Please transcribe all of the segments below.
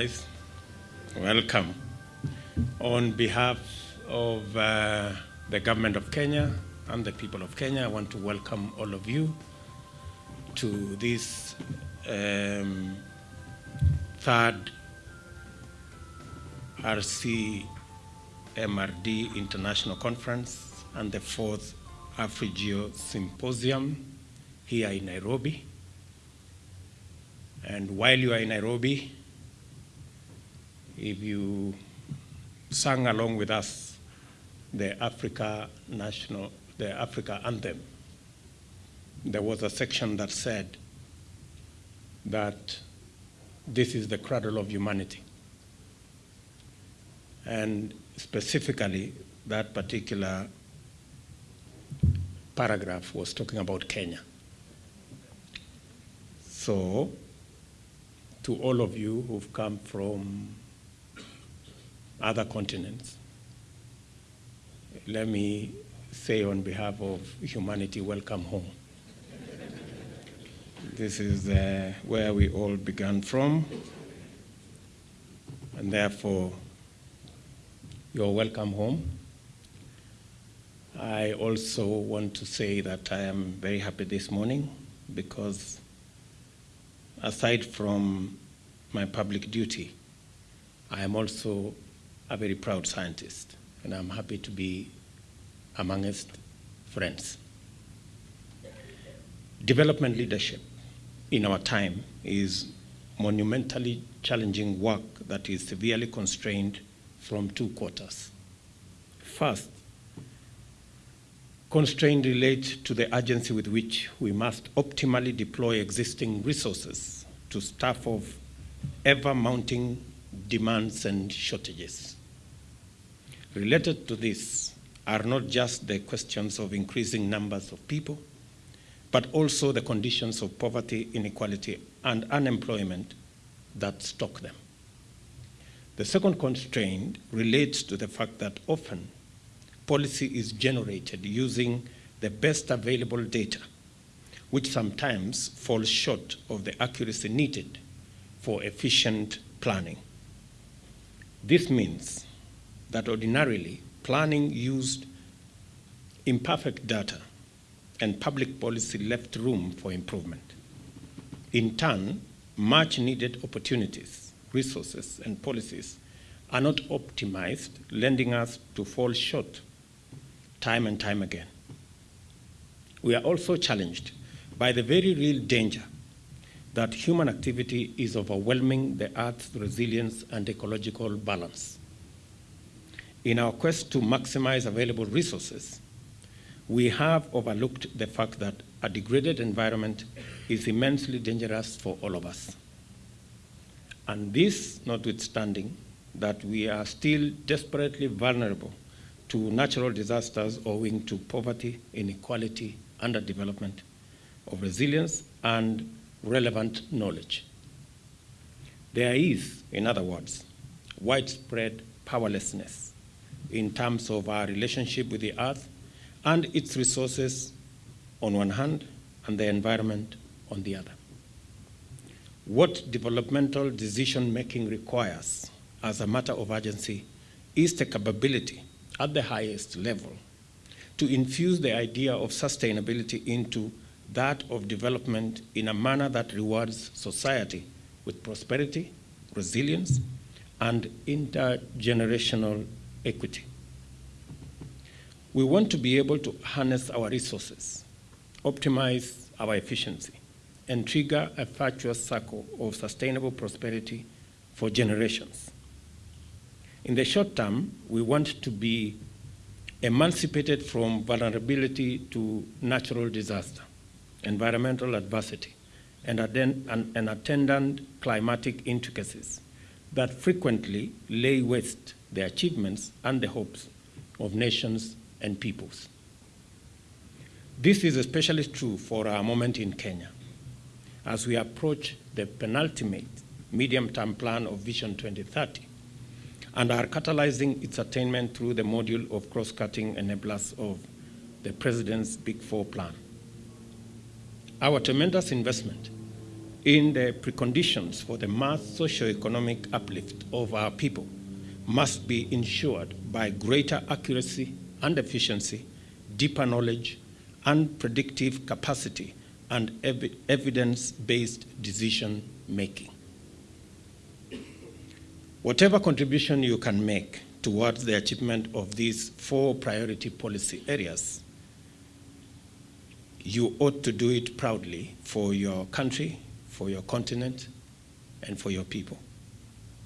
Welcome. On behalf of uh, the government of Kenya and the people of Kenya, I want to welcome all of you to this um, third RC MRD International Conference and the fourth AfriGeo Symposium here in Nairobi. And while you are in Nairobi, if you sang along with us the Africa National, the Africa Anthem, there was a section that said that this is the cradle of humanity. And specifically, that particular paragraph was talking about Kenya. So, to all of you who've come from other continents, let me say on behalf of humanity, welcome home. this is uh, where we all began from, and therefore, you're welcome home. I also want to say that I am very happy this morning because aside from my public duty, I am also a very proud scientist, and I'm happy to be amongst friends. Development leadership in our time is monumentally challenging work that is severely constrained from two quarters. First, constraint relates to the urgency with which we must optimally deploy existing resources to staff off ever mounting demands and shortages. Related to this are not just the questions of increasing numbers of people, but also the conditions of poverty, inequality, and unemployment that stalk them. The second constraint relates to the fact that often policy is generated using the best available data, which sometimes falls short of the accuracy needed for efficient planning. This means that ordinarily planning used imperfect data and public policy left room for improvement. In turn, much needed opportunities, resources, and policies are not optimized, lending us to fall short time and time again. We are also challenged by the very real danger that human activity is overwhelming the Earth's resilience and ecological balance. In our quest to maximize available resources, we have overlooked the fact that a degraded environment is immensely dangerous for all of us. And this notwithstanding that we are still desperately vulnerable to natural disasters owing to poverty, inequality, underdevelopment, of resilience, and relevant knowledge. There is, in other words, widespread powerlessness in terms of our relationship with the earth and its resources on one hand and the environment on the other. What developmental decision making requires as a matter of urgency is the capability at the highest level to infuse the idea of sustainability into that of development in a manner that rewards society with prosperity, resilience, and intergenerational equity. We want to be able to harness our resources, optimize our efficiency, and trigger a virtuous circle of sustainable prosperity for generations. In the short term, we want to be emancipated from vulnerability to natural disaster, environmental adversity, and, and, attendant climatic intricacies that frequently lay waste the achievements and the hopes of nations and peoples. This is especially true for our moment in Kenya as we approach the penultimate medium-term plan of Vision 2030 and are catalyzing its attainment through the module of cross-cutting enablers of the President's Big Four plan. Our tremendous investment in the preconditions for the mass socio-economic uplift of our people must be ensured by greater accuracy and efficiency, deeper knowledge, and predictive capacity and ev evidence-based decision making. Whatever contribution you can make towards the achievement of these four priority policy areas, you ought to do it proudly for your country, for your continent, and for your people.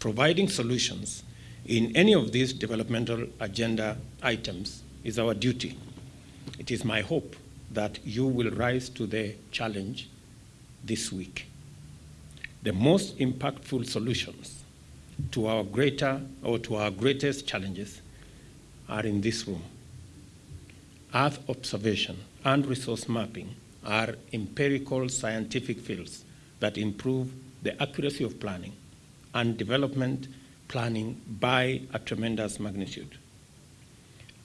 Providing solutions in any of these developmental agenda items is our duty. It is my hope that you will rise to the challenge this week. The most impactful solutions to our greater or to our greatest challenges are in this room. Earth observation and resource mapping are empirical scientific fields that improve the accuracy of planning and development planning by a tremendous magnitude.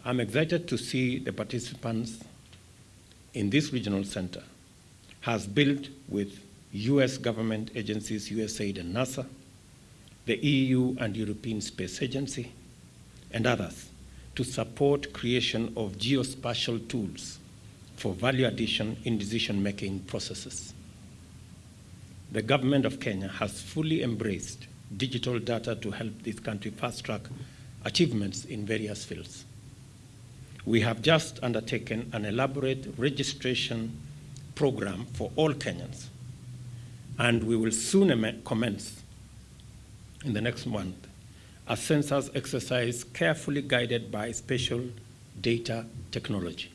I'm excited to see the participants in this regional center has built with US government agencies, USAID and NASA, the EU and European Space Agency, and others to support creation of geospatial tools for value addition in decision-making processes. The government of Kenya has fully embraced digital data to help this country fast-track achievements in various fields. We have just undertaken an elaborate registration program for all Kenyans, and we will soon commence in the next month a census exercise carefully guided by special data technology.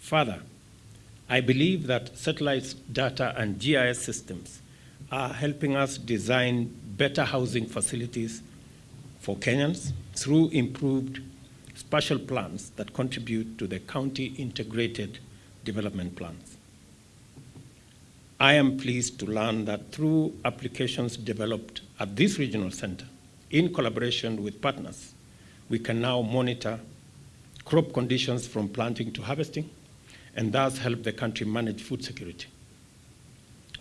Further, I believe that satellite data and GIS systems are helping us design better housing facilities for Kenyans through improved spatial plans that contribute to the county integrated development plans. I am pleased to learn that through applications developed at this regional center, in collaboration with partners, we can now monitor crop conditions from planting to harvesting, and thus help the country manage food security.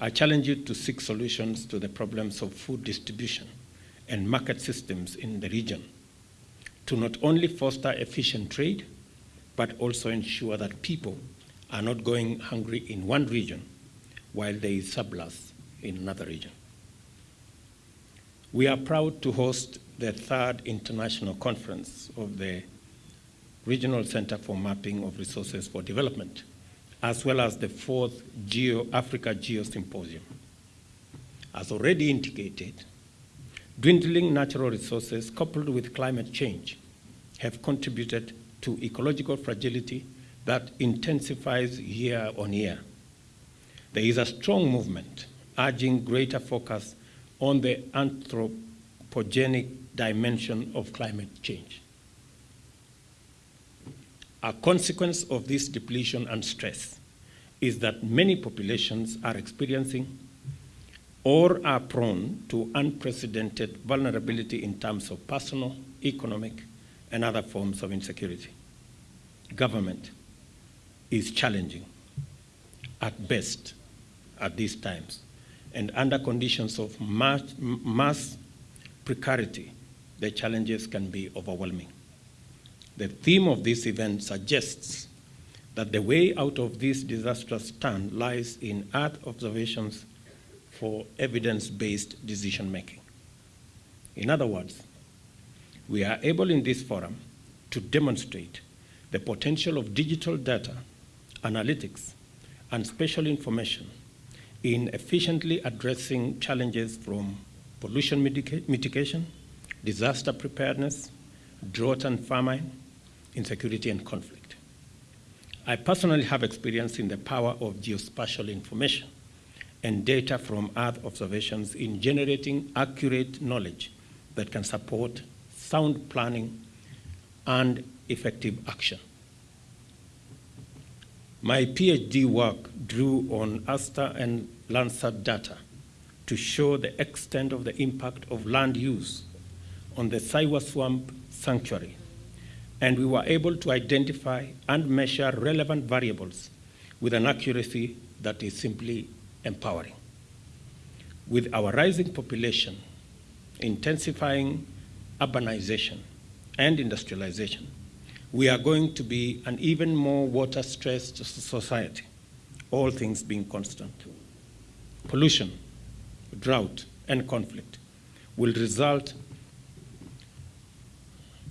I challenge you to seek solutions to the problems of food distribution and market systems in the region to not only foster efficient trade, but also ensure that people are not going hungry in one region while there is surplus in another region. We are proud to host the third international conference of the Regional Center for Mapping of Resources for Development, as well as the fourth Geo Africa Geo Symposium. As already indicated, dwindling natural resources coupled with climate change have contributed to ecological fragility that intensifies year on year. There is a strong movement urging greater focus on the anthropogenic dimension of climate change. A consequence of this depletion and stress is that many populations are experiencing or are prone to unprecedented vulnerability in terms of personal, economic, and other forms of insecurity. Government is challenging at best at these times and under conditions of mass, mass precarity, the challenges can be overwhelming. The theme of this event suggests that the way out of this disastrous turn lies in Earth observations for evidence-based decision-making. In other words, we are able in this forum to demonstrate the potential of digital data, analytics, and spatial information in efficiently addressing challenges from pollution mitigation, disaster preparedness, drought and famine, insecurity and conflict. I personally have experience in the power of geospatial information and data from Earth observations in generating accurate knowledge that can support sound planning and effective action. My PhD work drew on ASTER and Landsat data to show the extent of the impact of land use on the Saiwa Swamp Sanctuary, and we were able to identify and measure relevant variables with an accuracy that is simply empowering. With our rising population, intensifying urbanization, and industrialization, we are going to be an even more water stressed society, all things being constant. Pollution, drought, and conflict will result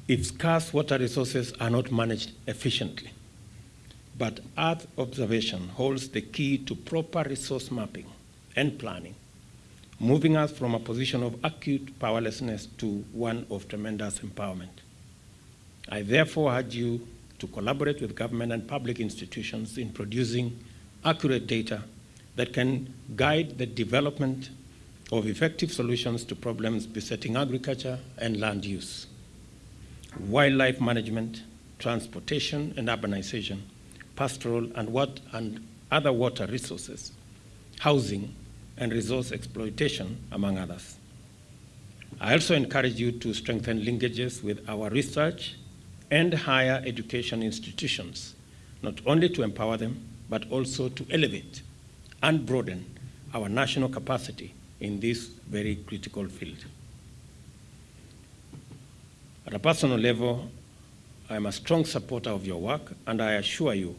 if scarce water resources are not managed efficiently. But Earth observation holds the key to proper resource mapping and planning, moving us from a position of acute powerlessness to one of tremendous empowerment. I therefore urge you to collaborate with government and public institutions in producing accurate data that can guide the development of effective solutions to problems besetting agriculture and land use, wildlife management, transportation and urbanization, pastoral and, what, and other water resources, housing, and resource exploitation, among others. I also encourage you to strengthen linkages with our research and higher education institutions, not only to empower them, but also to elevate and broaden our national capacity in this very critical field. At a personal level, I am a strong supporter of your work, and I assure you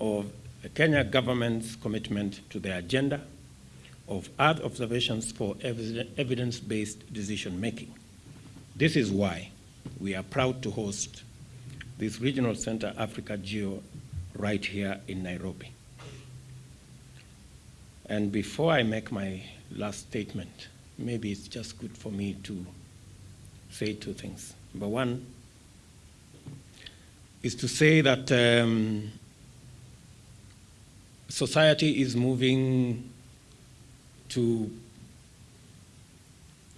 of the Kenya government's commitment to the agenda of Earth observations for evidence-based decision-making. This is why we are proud to host this Regional Center Africa Geo right here in Nairobi. And before I make my last statement, maybe it's just good for me to say two things. Number one is to say that um, society is moving to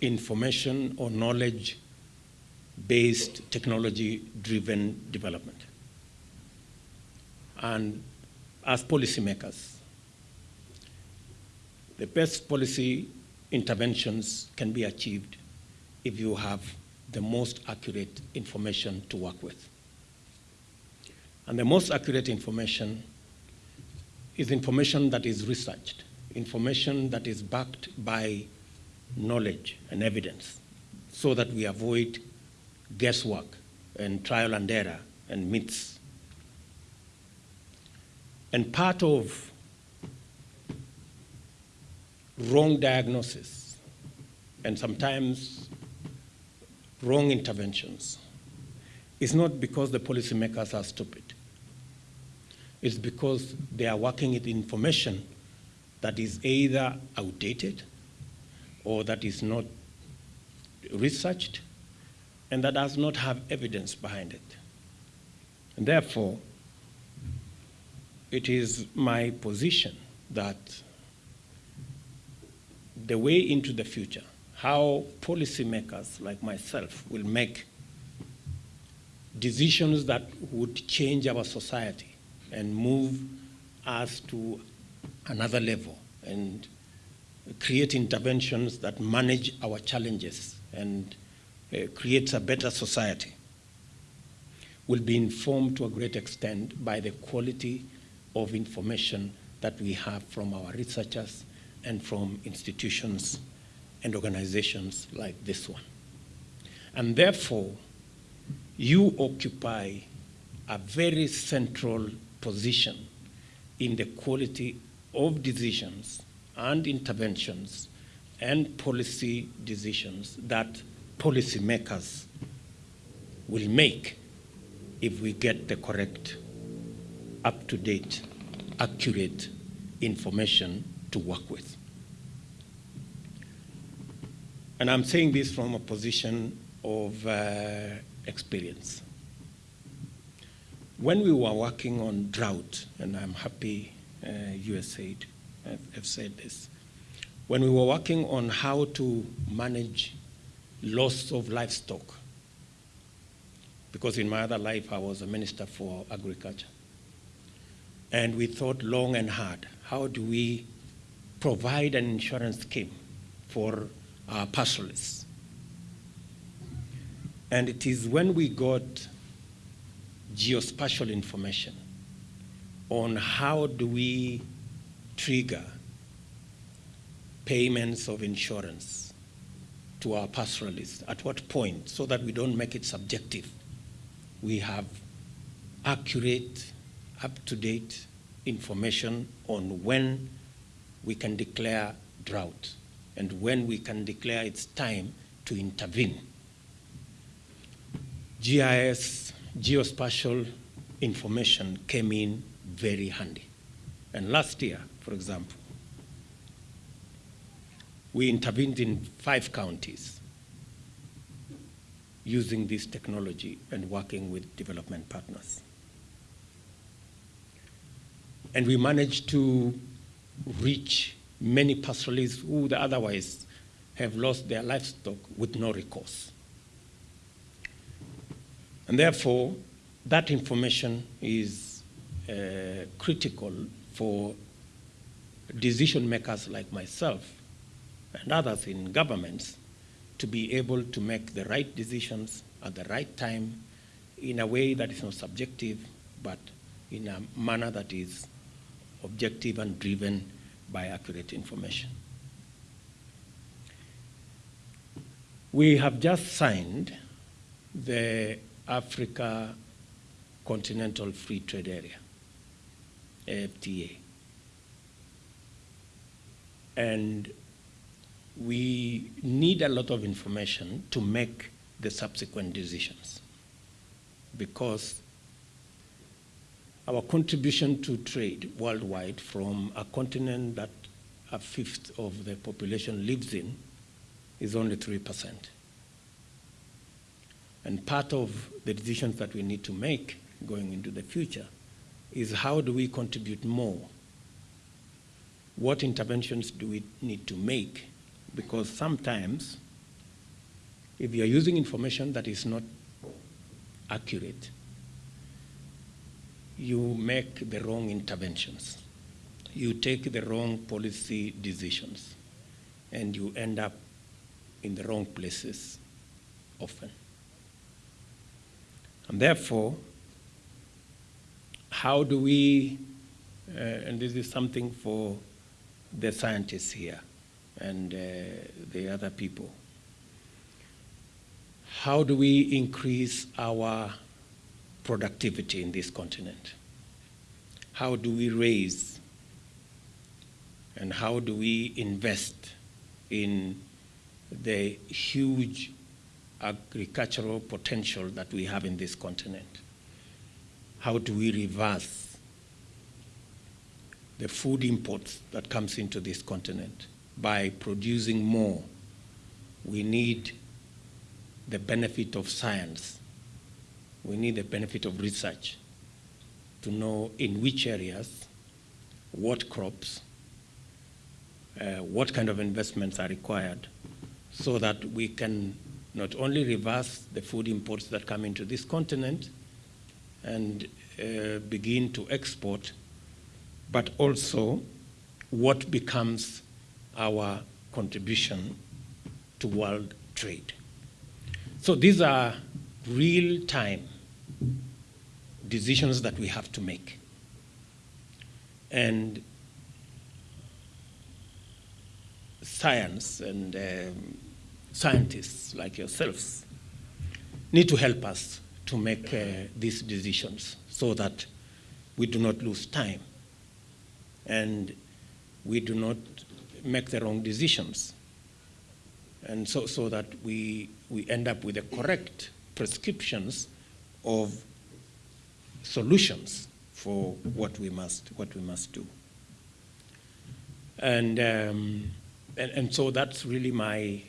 information or knowledge based technology driven development. And as policymakers, the best policy interventions can be achieved if you have the most accurate information to work with. And the most accurate information is information that is researched, information that is backed by knowledge and evidence, so that we avoid guesswork and trial and error and myths. And part of wrong diagnosis and sometimes wrong interventions is not because the policymakers are stupid. It's because they are working with information that is either outdated or that is not researched and that does not have evidence behind it. And therefore, it is my position that the way into the future, how policymakers like myself will make decisions that would change our society and move us to another level and create interventions that manage our challenges and uh, creates a better society will be informed to a great extent by the quality of information that we have from our researchers and from institutions and organizations like this one. And therefore, you occupy a very central position in the quality of decisions and interventions and policy decisions that policymakers will make if we get the correct, up-to-date, accurate information to work with. And I'm saying this from a position of uh, experience. When we were working on drought, and I'm happy uh, USAID have said this, when we were working on how to manage loss of livestock, because in my other life I was a minister for agriculture, and we thought long and hard, how do we provide an insurance scheme for our pastoralists. And it is when we got geospatial information on how do we trigger payments of insurance to our pastoralists? At what point? So that we don't make it subjective. We have accurate, up to date information on when we can declare drought and when we can declare it's time to intervene. GIS, geospatial information came in very handy. And last year, for example, we intervened in five counties using this technology and working with development partners. And we managed to reach many pastoralists who would otherwise have lost their livestock with no recourse. And therefore, that information is uh, critical for decision makers like myself and others in governments to be able to make the right decisions at the right time in a way that is not subjective, but in a manner that is objective and driven by accurate information. We have just signed the Africa Continental Free Trade Area, AFTA. And we need a lot of information to make the subsequent decisions because our contribution to trade worldwide from a continent that a fifth of the population lives in is only 3%. And part of the decisions that we need to make going into the future is how do we contribute more? What interventions do we need to make? Because sometimes, if you're using information that is not accurate, you make the wrong interventions. You take the wrong policy decisions, and you end up in the wrong places often. And therefore, how do we, uh, and this is something for the scientists here and uh, the other people, how do we increase our productivity in this continent? How do we raise and how do we invest in the huge agricultural potential that we have in this continent? How do we reverse the food imports that comes into this continent by producing more? We need the benefit of science we need the benefit of research to know in which areas, what crops, uh, what kind of investments are required so that we can not only reverse the food imports that come into this continent and uh, begin to export, but also what becomes our contribution to world trade. So these are real time decisions that we have to make. And science and um, scientists like yourselves need to help us to make uh, these decisions so that we do not lose time and we do not make the wrong decisions and so, so that we, we end up with the correct prescriptions of solutions for what we must, what we must do. And, um, and, and so that's really my,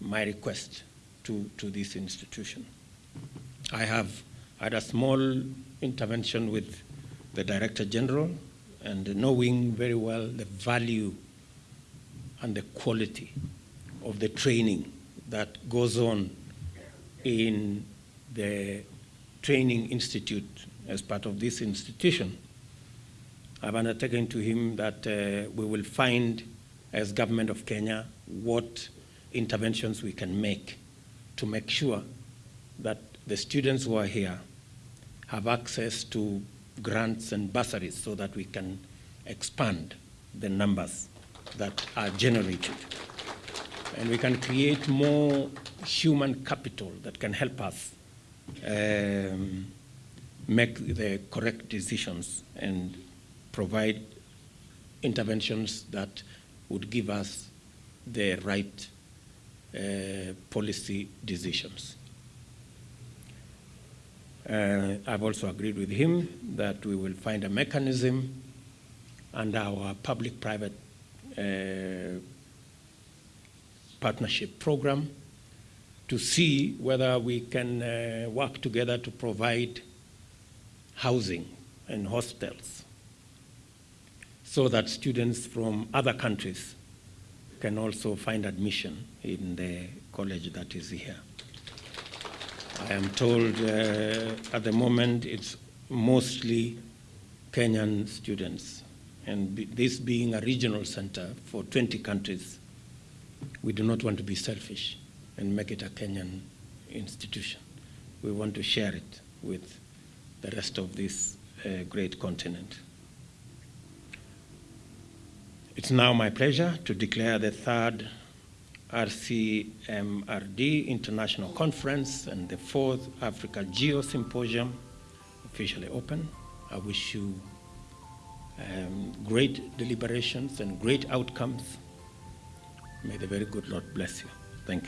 my request to, to this institution. I have had a small intervention with the Director General and knowing very well the value and the quality of the training that goes on in the training institute as part of this institution. I've undertaken to him that uh, we will find, as government of Kenya, what interventions we can make to make sure that the students who are here have access to grants and bursaries so that we can expand the numbers that are generated. and we can create more human capital that can help us um, make the correct decisions and provide interventions that would give us the right uh, policy decisions. Uh, I've also agreed with him that we will find a mechanism under our public-private uh, partnership program to see whether we can uh, work together to provide housing and hostels so that students from other countries can also find admission in the college that is here. I am told uh, at the moment it's mostly Kenyan students. And be, this being a regional center for 20 countries, we do not want to be selfish and make it a Kenyan institution. We want to share it with the rest of this uh, great continent. It's now my pleasure to declare the third RCMRD International Conference and the fourth Africa Geo Symposium officially open. I wish you um, great deliberations and great outcomes. May the very good Lord bless you think